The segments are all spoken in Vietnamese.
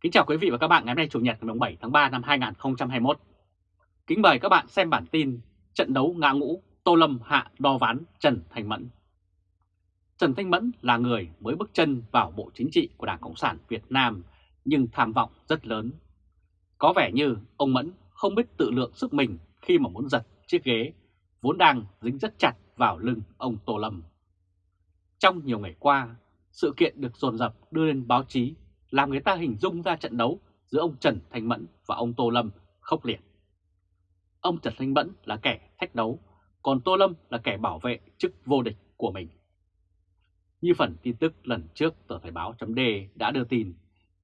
Kính chào quý vị và các bạn ngày hôm nay Chủ nhật ngày 7 tháng 3 năm 2021. Kính mời các bạn xem bản tin trận đấu ngã ngũ Tô Lâm hạ đo ván Trần Thanh Mẫn. Trần Thanh Mẫn là người mới bước chân vào Bộ Chính trị của Đảng Cộng sản Việt Nam nhưng tham vọng rất lớn. Có vẻ như ông Mẫn không biết tự lượng sức mình khi mà muốn giật chiếc ghế vốn đang dính rất chặt vào lưng ông Tô Lâm. Trong nhiều ngày qua, sự kiện được dồn dập đưa lên báo chí làm người ta hình dung ra trận đấu giữa ông Trần Thanh Mẫn và ông Tô Lâm khốc liệt. Ông Trần Thanh Mẫn là kẻ thách đấu, còn Tô Lâm là kẻ bảo vệ chức vô địch của mình. Như phần tin tức lần trước tờ Thời báo chấm đã đưa tin,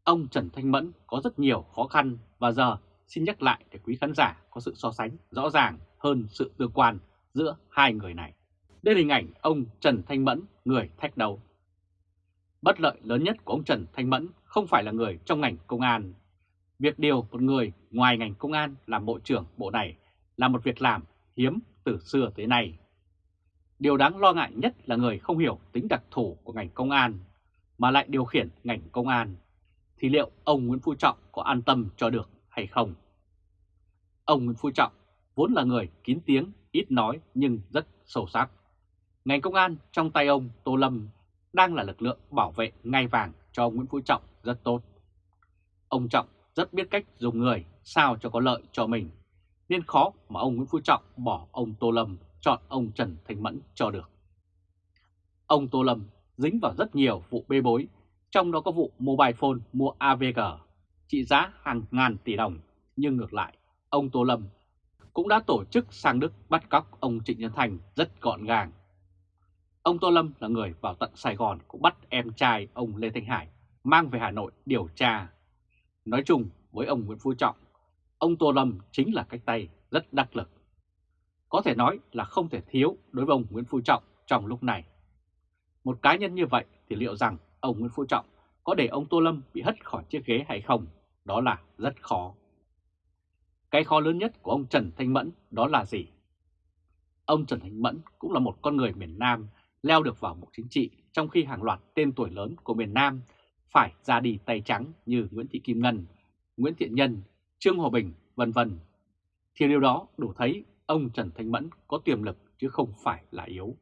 ông Trần Thanh Mẫn có rất nhiều khó khăn và giờ xin nhắc lại để quý khán giả có sự so sánh rõ ràng hơn sự tương quan giữa hai người này. Đây là hình ảnh ông Trần Thanh Mẫn, người thách đấu. Bất lợi lớn nhất của ông Trần Thanh Mẫn không phải là người trong ngành công an. Việc điều một người ngoài ngành công an làm bộ trưởng bộ này là một việc làm hiếm từ xưa tới nay. Điều đáng lo ngại nhất là người không hiểu tính đặc thù của ngành công an mà lại điều khiển ngành công an. Thì liệu ông Nguyễn Phú Trọng có an tâm cho được hay không? Ông Nguyễn Phú Trọng vốn là người kín tiếng, ít nói nhưng rất sâu sắc. Ngành công an trong tay ông Tô Lâm đang là lực lượng bảo vệ ngai vàng cho ông Nguyễn Phú Trọng rất tốt. Ông Trọng rất biết cách dùng người sao cho có lợi cho mình, nên khó mà ông Nguyễn Phú Trọng bỏ ông Tô Lâm chọn ông Trần Thanh Mẫn cho được. Ông Tô Lâm dính vào rất nhiều vụ bê bối, trong đó có vụ mobile phone mua AVG trị giá hàng ngàn tỷ đồng, nhưng ngược lại, ông Tô Lâm cũng đã tổ chức sang Đức bắt cóc ông Trịnh Nhân Thành rất gọn gàng. Ông Tô Lâm là người vào tận Sài Gòn cũng bắt em trai ông Lê Thanh Hải mang về Hà Nội điều tra. Nói chung với ông Nguyễn Phú Trọng, ông Tô Lâm chính là cách tay rất đắc lực. Có thể nói là không thể thiếu đối với ông Nguyễn Phú Trọng trong lúc này. Một cá nhân như vậy thì liệu rằng ông Nguyễn Phú Trọng có để ông Tô Lâm bị hất khỏi chiếc ghế hay không? Đó là rất khó. Cái khó lớn nhất của ông Trần Thanh Mẫn đó là gì? Ông Trần Thanh Mẫn cũng là một con người miền Nam leo được vào Bộ Chính trị trong khi hàng loạt tên tuổi lớn của miền Nam phải ra đi tay trắng như Nguyễn Thị Kim Ngân, Nguyễn Thiện Nhân, Trương Hòa Bình, vân vân. Thì điều đó đủ thấy ông Trần Thanh Mẫn có tiềm lực chứ không phải là yếu.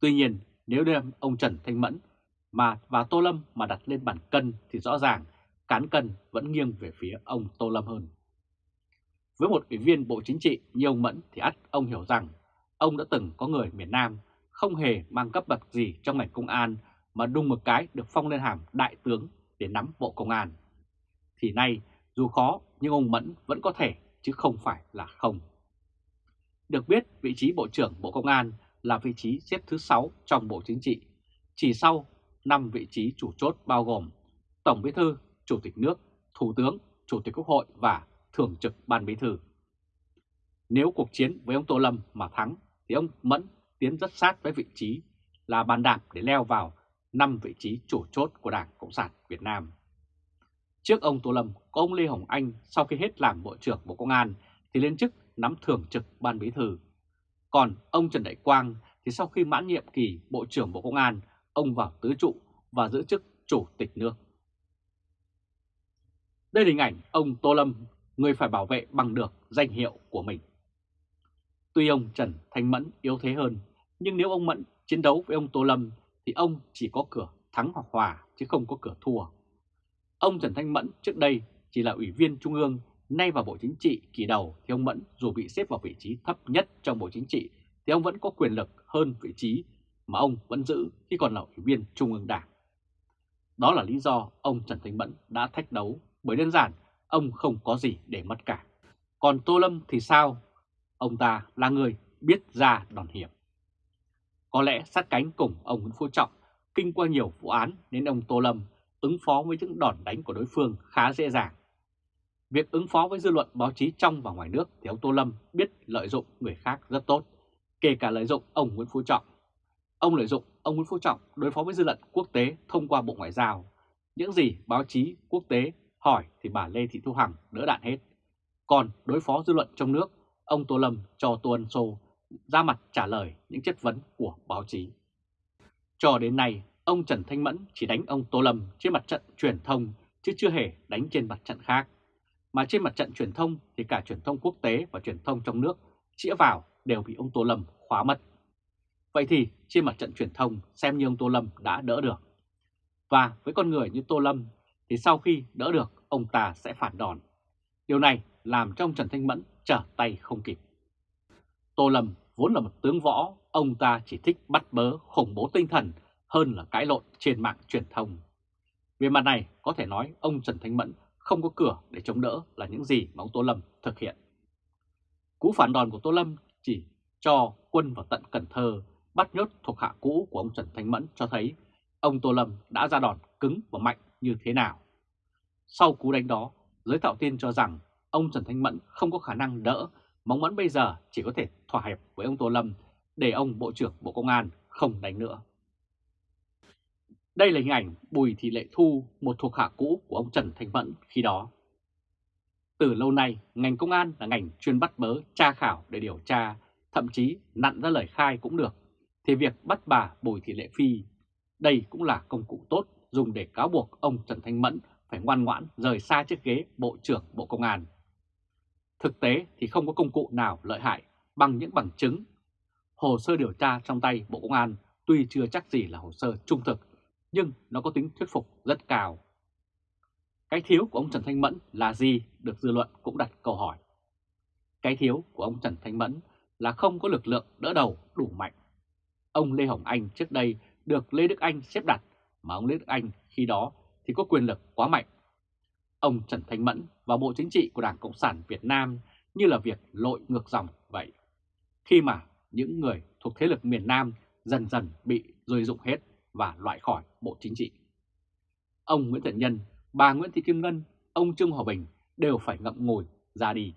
Tuy nhiên, nếu đem ông Trần Thanh Mẫn mà và Tô Lâm mà đặt lên bàn cân thì rõ ràng cán cân vẫn nghiêng về phía ông Tô Lâm hơn. Với một ủy viên Bộ Chính trị như ông Mẫn thì ắt ông hiểu rằng ông đã từng có người miền Nam không hề mang cấp bậc gì trong ngành công an mà đùng một cái được phong lên hàm đại tướng để nắm bộ công an. Thì nay dù khó nhưng ông Mẫn vẫn có thể chứ không phải là không. Được biết vị trí Bộ trưởng Bộ Công an là vị trí xếp thứ 6 trong Bộ Chính trị, chỉ sau 5 vị trí chủ chốt bao gồm Tổng Bí thư, Chủ tịch nước, Thủ tướng, Chủ tịch Quốc hội và Thường trực Ban Bí thư. Nếu cuộc chiến với ông Tô Lâm mà thắng thì ông Mẫn tiến rất sát với vị trí là bàn đạp để leo vào 5 vị trí chủ chốt của Đảng Cộng sản Việt Nam. Trước ông Tô Lâm, có ông Lê Hồng Anh sau khi hết làm Bộ trưởng Bộ Công an thì lên chức nắm thường trực Ban Bí thư. Còn ông Trần Đại Quang thì sau khi mãn nhiệm kỳ Bộ trưởng Bộ Công an, ông vào tứ trụ và giữ chức Chủ tịch nước. Đây là hình ảnh ông Tô Lâm, người phải bảo vệ bằng được danh hiệu của mình. Tuy ông Trần Thanh Mẫn yếu thế hơn, nhưng nếu ông Mẫn chiến đấu với ông Tô Lâm thì ông chỉ có cửa thắng hoặc hòa chứ không có cửa thua. Ông Trần Thanh Mẫn trước đây chỉ là ủy viên Trung ương, nay vào Bộ Chính trị kỳ đầu thì ông Mẫn dù bị xếp vào vị trí thấp nhất trong Bộ Chính trị thì ông vẫn có quyền lực hơn vị trí mà ông vẫn giữ khi còn là ủy viên Trung ương Đảng. Đó là lý do ông Trần Thanh Mẫn đã thách đấu bởi đơn giản ông không có gì để mất cả. Còn Tô Lâm thì sao? Ông ta là người biết ra đòn hiểm. Có lẽ sát cánh cùng ông Nguyễn Phú Trọng kinh qua nhiều vụ án nên ông Tô Lâm ứng phó với những đòn đánh của đối phương khá dễ dàng. Việc ứng phó với dư luận báo chí trong và ngoài nước thì ông Tô Lâm biết lợi dụng người khác rất tốt, kể cả lợi dụng ông Nguyễn Phú Trọng. Ông lợi dụng ông Nguyễn Phú Trọng đối phó với dư luận quốc tế thông qua Bộ Ngoại giao. Những gì báo chí quốc tế hỏi thì bà Lê Thị Thu Hằng đỡ đạn hết. Còn đối phó dư luận trong nước, ông Tô Lâm cho Tô Ân Sô ra mặt trả lời những chất vấn của báo chí. Cho đến nay, ông Trần Thanh Mẫn chỉ đánh ông Tô Lâm trên mặt trận truyền thông chứ chưa hề đánh trên mặt trận khác. Mà trên mặt trận truyền thông thì cả truyền thông quốc tế và truyền thông trong nước chĩa vào đều bị ông Tô Lâm khóa mất. Vậy thì trên mặt trận truyền thông xem như ông Tô Lâm đã đỡ được. Và với con người như Tô Lâm thì sau khi đỡ được ông ta sẽ phản đòn. Điều này làm cho ông Trần Thanh Mẫn trở tay không kịp. Tô Lâm vốn là một tướng võ, ông ta chỉ thích bắt bớ khủng bố tinh thần hơn là cãi lộn trên mạng truyền thông. Về mặt này có thể nói ông Trần Thanh Mẫn không có cửa để chống đỡ là những gì mà ông Tô Lâm thực hiện. Cú phản đòn của Tô Lâm chỉ cho quân vào tận Cần Thơ bắt nhốt thuộc hạ cũ của ông Trần Thanh Mẫn cho thấy ông Tô Lâm đã ra đòn cứng và mạnh như thế nào. Sau cú đánh đó, giới tạo tin cho rằng ông Trần Thanh Mẫn không có khả năng đỡ, mong Mẫn bây giờ chỉ có thể thỏa hiệp với ông Tô Lâm để ông Bộ trưởng Bộ Công an không đánh nữa. Đây là hình ảnh Bùi Thị Lệ Thu, một thuộc hạ cũ của ông Trần Thanh Mẫn khi đó. Từ lâu nay, ngành công an là ngành chuyên bắt bớ, tra khảo để điều tra, thậm chí nặn ra lời khai cũng được, thì việc bắt bà Bùi Thị Lệ Phi, đây cũng là công cụ tốt dùng để cáo buộc ông Trần Thanh Mẫn phải ngoan ngoãn rời xa chiếc ghế Bộ trưởng Bộ Công an. Thực tế thì không có công cụ nào lợi hại bằng những bằng chứng. Hồ sơ điều tra trong tay Bộ Công an tuy chưa chắc gì là hồ sơ trung thực, nhưng nó có tính thuyết phục rất cao. Cái thiếu của ông Trần Thanh Mẫn là gì được dư luận cũng đặt câu hỏi. Cái thiếu của ông Trần Thanh Mẫn là không có lực lượng đỡ đầu đủ mạnh. Ông Lê Hồng Anh trước đây được Lê Đức Anh xếp đặt, mà ông Lê Đức Anh khi đó thì có quyền lực quá mạnh. Ông Trần Thanh Mẫn và Bộ Chính trị của Đảng Cộng sản Việt Nam như là việc lội ngược dòng vậy. Khi mà những người thuộc thế lực miền Nam dần dần bị rơi dụng hết và loại khỏi Bộ Chính trị. Ông Nguyễn Thiện Nhân, bà Nguyễn Thị Kim Ngân, ông Trương Hòa Bình đều phải ngậm ngùi ra đi.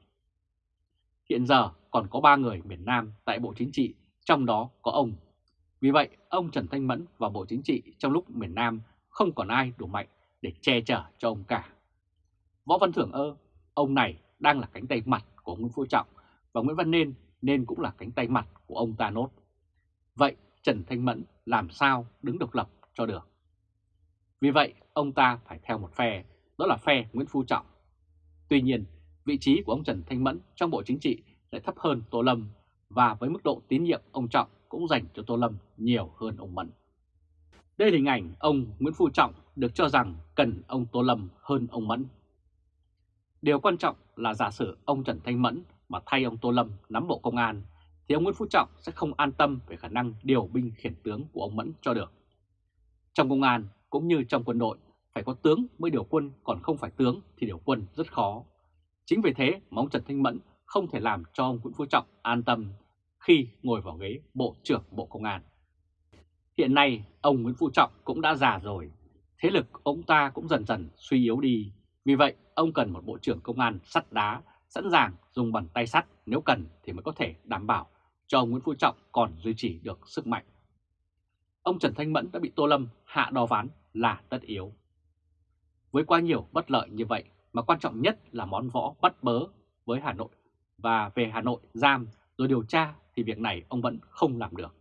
Hiện giờ còn có 3 người miền Nam tại Bộ Chính trị, trong đó có ông. Vì vậy, ông Trần Thanh Mẫn và Bộ Chính trị trong lúc miền Nam không còn ai đủ mạnh để che chở cho ông cả. Võ Văn Thưởng ơ, ông này đang là cánh tay mặt của Nguyễn Phú Trọng và Nguyễn Văn Nên nên cũng là cánh tay mặt của ông ta nốt. Vậy Trần Thanh Mẫn làm sao đứng độc lập cho được? Vì vậy ông ta phải theo một phe, đó là phe Nguyễn Phú Trọng. Tuy nhiên, vị trí của ông Trần Thanh Mẫn trong Bộ Chính trị lại thấp hơn Tô Lâm và với mức độ tín nhiệm ông Trọng cũng dành cho Tô Lâm nhiều hơn ông Mẫn. Đây là hình ảnh ông Nguyễn Phú Trọng được cho rằng cần ông Tô Lâm hơn ông Mẫn. Điều quan trọng là giả sử ông Trần Thanh Mẫn mà thay ông Tô Lâm nắm Bộ Công an thì ông Nguyễn Phú Trọng sẽ không an tâm về khả năng điều binh khiển tướng của ông Mẫn cho được. Trong công an cũng như trong quân đội, phải có tướng mới điều quân, còn không phải tướng thì điều quân rất khó. Chính vì thế mà ông Trần Thanh Mẫn không thể làm cho ông Nguyễn Phú Trọng an tâm khi ngồi vào ghế Bộ trưởng Bộ Công an. Hiện nay, ông Nguyễn Phú Trọng cũng đã già rồi, thế lực ông ta cũng dần dần suy yếu đi. Vì vậy, ông cần một Bộ trưởng Công an sắt đá, sẵn sàng dùng bàn tay sắt nếu cần thì mới có thể đảm bảo cho ông Nguyễn Phú Trọng còn duy trì được sức mạnh. Ông Trần Thanh Mẫn đã bị Tô Lâm hạ đo ván là tất yếu. Với quá nhiều bất lợi như vậy mà quan trọng nhất là món võ bắt bớ với Hà Nội và về Hà Nội giam rồi điều tra thì việc này ông vẫn không làm được.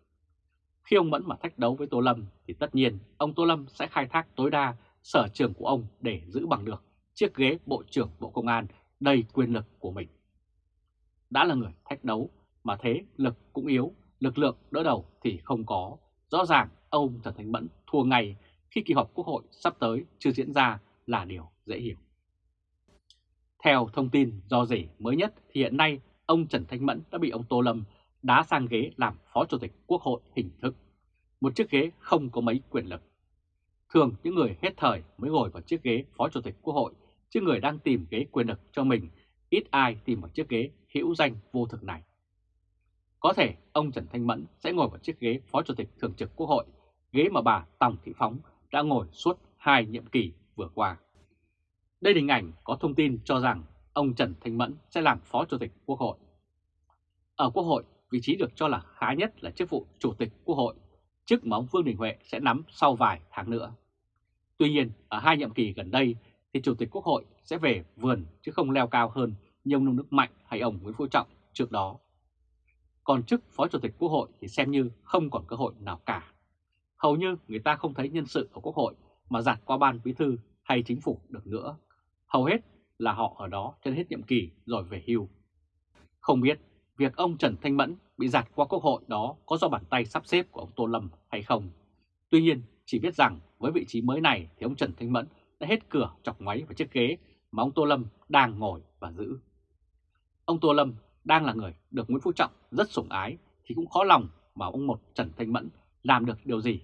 Khi ông Mẫn mà thách đấu với Tô Lâm thì tất nhiên ông Tô Lâm sẽ khai thác tối đa sở trường của ông để giữ bằng được chiếc ghế Bộ trưởng Bộ Công an đầy quyền lực của mình. Đã là người thách đấu mà thế lực cũng yếu, lực lượng đỡ đầu thì không có. Rõ ràng ông Trần Thanh Mẫn thua ngay khi kỳ họp Quốc hội sắp tới chưa diễn ra là điều dễ hiểu. Theo thông tin do rỉ mới nhất thì hiện nay ông Trần Thanh Mẫn đã bị ông Tô Lâm đá sang ghế làm Phó Chủ tịch Quốc hội hình thức. Một chiếc ghế không có mấy quyền lực. Thường những người hết thời mới ngồi vào chiếc ghế Phó Chủ tịch Quốc hội, chứ người đang tìm ghế quyền lực cho mình, ít ai tìm vào chiếc ghế hữu danh vô thực này. Có thể ông Trần Thanh Mẫn sẽ ngồi vào chiếc ghế Phó Chủ tịch Thường trực Quốc hội, ghế mà bà Tòng Thị Phóng đã ngồi suốt hai nhiệm kỳ vừa qua. Đây là hình ảnh có thông tin cho rằng ông Trần Thanh Mẫn sẽ làm Phó Chủ tịch Quốc hội. Ở Quốc hội, vị trí được cho là khá nhất là chức vụ Chủ tịch Quốc hội, chức mà ông Vương Đình Huệ sẽ nắm sau vài tháng nữa. Tuy nhiên, ở hai nhiệm kỳ gần đây thì Chủ tịch Quốc hội sẽ về vườn chứ không leo cao hơn như ông Nông Đức Mạnh hay ông Nguyễn Phú Trọng trước đó. Còn chức Phó Chủ tịch Quốc hội thì xem như không còn cơ hội nào cả. Hầu như người ta không thấy nhân sự ở Quốc hội mà giạt qua ban bí thư hay chính phủ được nữa. Hầu hết là họ ở đó cho hết nhiệm kỳ rồi về hưu. Không biết việc ông Trần Thanh Mẫn bị giạt qua quốc hội đó có do bàn tay sắp xếp của ông Tô Lâm hay không. Tuy nhiên, chỉ biết rằng với vị trí mới này thì ông Trần Thanh Mẫn đã hết cửa chọc ngoáy vào chiếc ghế mà ông Tô Lâm đang ngồi và giữ. Ông Tô Lâm đang là người được Nguyễn Phú Trọng rất sủng ái thì cũng khó lòng mà ông một Trần Thanh Mẫn làm được điều gì.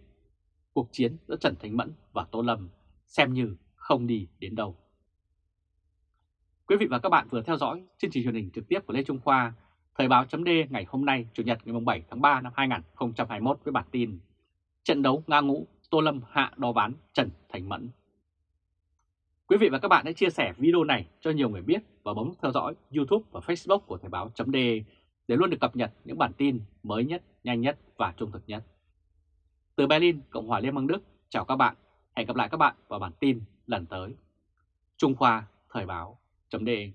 Cuộc chiến giữa Trần Thanh Mẫn và Tô Lâm xem như không đi đến đâu. Quý vị và các bạn vừa theo dõi chương trình truyền hình trực tiếp của Lê Trung Khoa, Thời báo chấm ngày hôm nay Chủ nhật ngày 7 tháng 3 năm 2021 với bản tin Trận đấu Nga Ngũ, Tô Lâm hạ đo ván Trần Thành Mẫn. Quý vị và các bạn hãy chia sẻ video này cho nhiều người biết và bấm theo dõi YouTube và Facebook của Thời Báo .de để luôn được cập nhật những bản tin mới nhất, nhanh nhất và trung thực nhất. Từ Berlin, Cộng hòa Liên bang Đức, chào các bạn. Hẹn gặp lại các bạn vào bản tin lần tới. Trung Khoa Thời Báo .de.